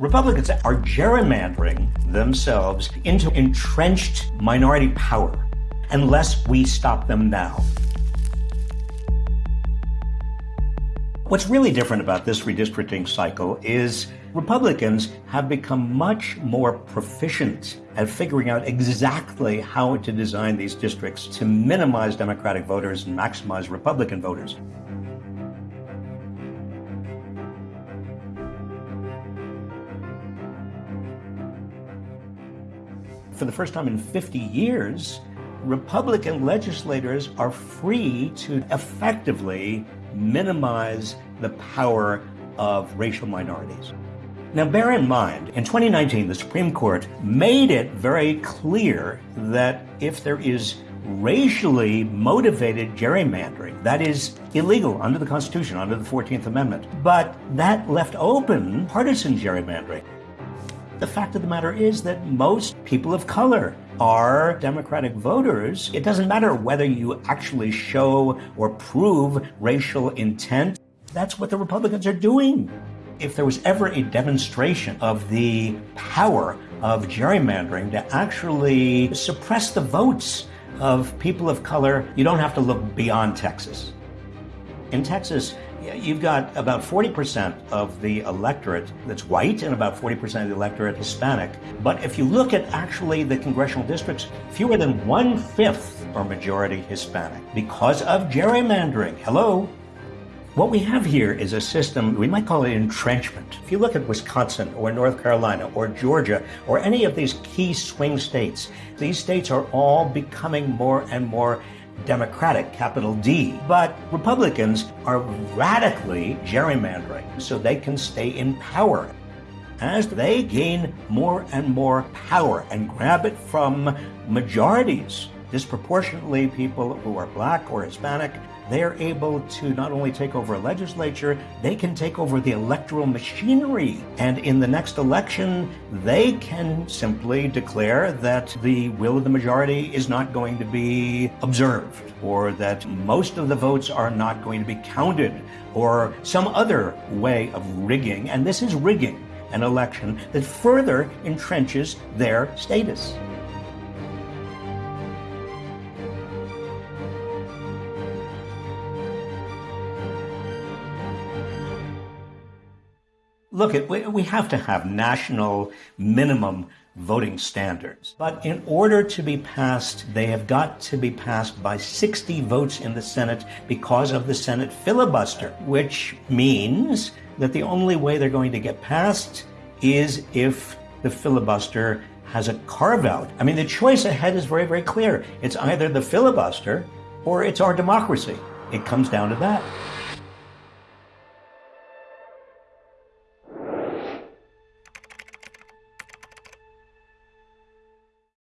Republicans are gerrymandering themselves into entrenched minority power unless we stop them now. What's really different about this redistricting cycle is Republicans have become much more proficient at figuring out exactly how to design these districts to minimize Democratic voters and maximize Republican voters. For the first time in 50 years, Republican legislators are free to effectively minimize the power of racial minorities. Now, bear in mind, in 2019, the Supreme Court made it very clear that if there is racially motivated gerrymandering, that is illegal under the Constitution, under the 14th Amendment. But that left open partisan gerrymandering. The fact of the matter is that most people of color are Democratic voters. It doesn't matter whether you actually show or prove racial intent. That's what the Republicans are doing. If there was ever a demonstration of the power of gerrymandering to actually suppress the votes of people of color, you don't have to look beyond Texas. In Texas, you've got about 40% of the electorate that's white and about 40% of the electorate Hispanic. But if you look at actually the congressional districts, fewer than one fifth are majority Hispanic because of gerrymandering. Hello? What we have here is a system, we might call it entrenchment. If you look at Wisconsin or North Carolina or Georgia or any of these key swing states, these states are all becoming more and more Democratic, capital D. But Republicans are radically gerrymandering so they can stay in power. As they gain more and more power and grab it from majorities, disproportionately people who are black or Hispanic, they're able to not only take over a legislature, they can take over the electoral machinery. And in the next election, they can simply declare that the will of the majority is not going to be observed, or that most of the votes are not going to be counted, or some other way of rigging. And this is rigging an election that further entrenches their status. Look, we have to have national minimum voting standards. But in order to be passed, they have got to be passed by 60 votes in the Senate because of the Senate filibuster, which means that the only way they're going to get passed is if the filibuster has a carve out. I mean, the choice ahead is very, very clear. It's either the filibuster or it's our democracy. It comes down to that.